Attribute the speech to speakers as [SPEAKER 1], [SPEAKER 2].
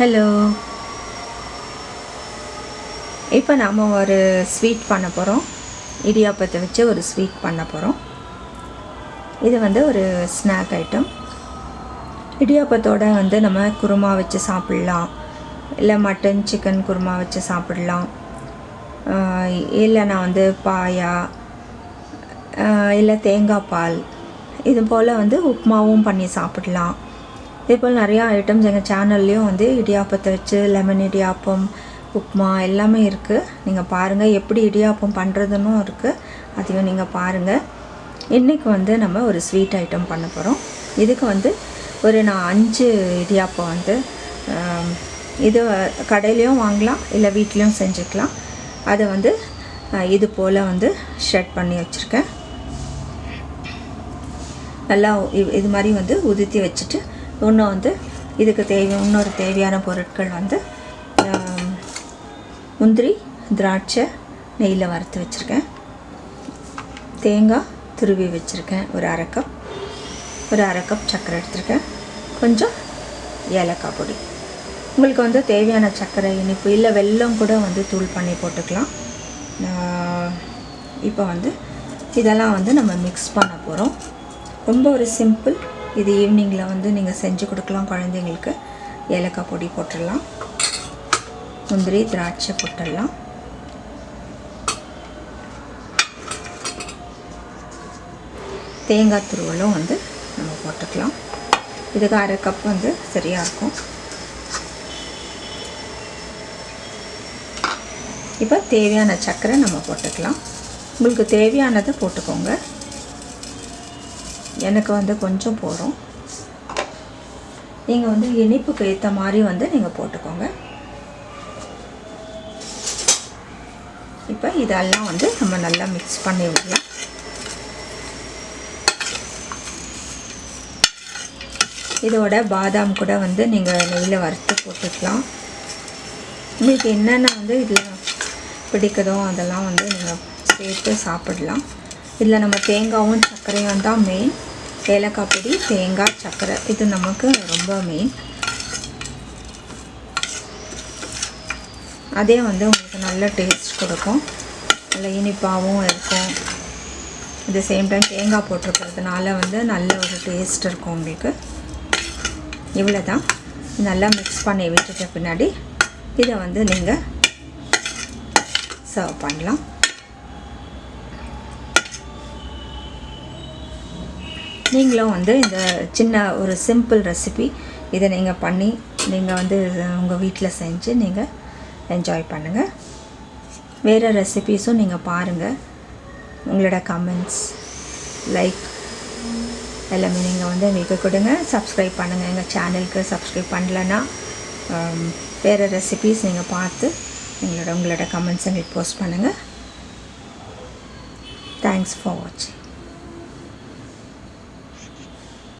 [SPEAKER 1] Hello இப்போ நாம் ஒரு ஸ்வீட் பண்ண போகிறோம் இடியாப்பத்தை வச்சு ஒரு ஸ்வீட் பண்ண போகிறோம் இது வந்து ஒரு ஸ்நாக் ஐட்டம் இடியாப்பத்தோட வந்து நம்ம குருமா வச்சு சாப்பிட்லாம். இல்லை மட்டன் சிக்கன் குருமா வச்சு சாப்பிட்லாம். இல்லைனா வந்து பாயா இல்லை தேங்காய் பால். இது போல் வந்து உப்புமாவும் பண்ணி சாப்பிடலாம். இதே போல் நிறையா ஐட்டம்ஸ் எங்கள் சேனல்லையும் வந்து இடியாப்பத்தை வச்சு லெமன் இடியாப்பம் உப்புமா எல்லாமே இருக்குது நீங்கள் பாருங்கள் எப்படி இடியாப்பம் பண்ணுறதுன்னு இருக்குது அதையும் நீங்கள் பாருங்கள் இன்றைக்கி வந்து நம்ம ஒரு ஸ்வீட் ஐட்டம் பண்ண போகிறோம் இதுக்கு வந்து ஒரு நான் அஞ்சு இடியாப்பம் வந்து இது கடையிலையும் வாங்கலாம் இல்லை வீட்லேயும் செஞ்சுக்கலாம். அதை வந்து இது போல் வந்து ஷெட் பண்ணி வச்சுருக்கேன். நல்லா இது மாதிரி வந்து உதுத்தி வச்சுட்டு இன்னும் வந்து இதுக்கு தேவை இன்னொரு தேவையான பொருட்கள் வந்து முந்திரி திராட்சை நெய்யில் வறுத்து வச்சுருக்கேன். தேங்காய் துருவி வச்சுருக்கேன். ஒரு அரை கப் ஒரு அரை கப் சர்க்கரை எடுத்திருக்கேன். கொஞ்சம் ஏலக்காய் பொடி. உங்களுக்கு வந்து தேவையான சர்க்கரை இனிப்பு இல்லை வெல்லம் கூட வந்து தூள் பண்ணி போட்டுக்கலாம். இப்போ வந்து இதெல்லாம் வந்து நம்ம மிக்ஸ் பண்ண போகிறோம் ரொம்ப ஒரு சிம்பிள் இது ஈவினிங்கில் வந்து நீங்கள் செஞ்சு கொடுக்கலாம் குழந்தைங்களுக்கு. ஏலக்காய் பொடி போட்டுடலாம். முந்திரி திராட்சை போட்டுடலாம். தேங்காய் துருவலும் வந்து நம்ம போட்டுக்கலாம். இதுக்கு அரை கப் வந்து சரியாக இருக்கும். இப்போ தேவையான சர்க்கரை நம்ம போட்டுக்கலாம். உங்களுக்கு தேவையானதை போட்டுக்கோங்க. எனக்கு வந்து கொஞ்சம் போகிறோம் நீங்கள் வந்து இனிப்புக்கு ஏற்ற மாதிரி வந்து நீங்கள் போட்டுக்கோங்க. இப்போ இதெல்லாம் வந்து நம்ம நல்லா மிக்ஸ் பண்ணி விடலாம். இதோட பாதாம் கூட வந்து நீங்கள் நெய்யில் வறுத்து போட்டுக்கலாம். உங்களுக்கு என்னென்ன வந்து இதில் பிடிக்குதோ அதெல்லாம் வந்து நீங்கள் சேர்த்து சாப்பிடலாம். இதில் நம்ம தேங்காவும் சர்க்கரையும் தான் மெயின் ஏலக்காய் பொடி தேங்காய் சர்க்கரை. இது நமக்கு ரொம்ப மெயின் அதே வந்து உங்களுக்கு நல்ல டேஸ்ட் கொடுக்கும். நல்ல இனிப்பாகவும் இருக்கும். இது சேம் டைம் தேங்காய் போட்டிருக்கிறதுனால வந்து நல்ல ஒரு டேஸ்ட் இருக்கும் உங்களுக்கு. இவ்வளோ தான் நல்லா மிக்ஸ் பண்ணி விட்டுட்ட பின்னாடி இதை வந்து நீங்கள் சர்வ் பண்ணலாம். நீங்களும் வந்து இந்த சின்ன ஒரு சிம்பிள் ரெசிபி இதை நீங்கள் பண்ணி நீங்கள் வந்து உங்கள் வீட்டில் செஞ்சு நீங்கள் என்ஜாய் பண்ணுங்கள் வேறு ரெசிபீஸும் நீங்கள் பாருங்கள் உங்களோட கமெண்ட்ஸ் லைக் எல்லாமே நீங்கள் வந்து எங்களுக்கு கொடுங்க. சப்ஸ்கிரைப் பண்ணுங்கள் எங்கள் சேனலுக்கு சப்ஸ்கிரைப் பண்ணலன்னா um, வேறு ரெசிபீஸ் நீங்கள் பார்த்து எங்களோட உங்களோட கமெண்ட்ஸ் எங்களுக்கு போஸ்ட் பண்ணுங்கள் தேங்க்ஸ் ஃபார் வாட்சிங்